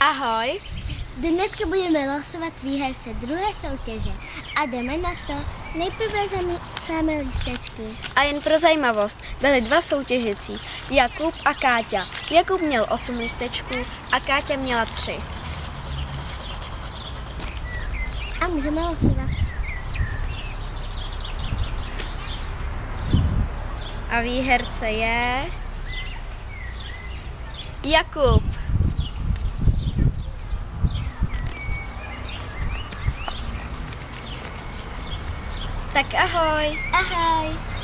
Ahoj. Dneska budeme losovat výherce druhé soutěže a jdeme na to. Nejprve zamícháme lístečky. A jen pro zajímavost, byli dva soutěžící, Jakub a Káťa. Jakub měl 8 lístečků a Káťa měla 3. A můžeme losovat. A výherce je... Jakub. Tak ahoj. Ahoj.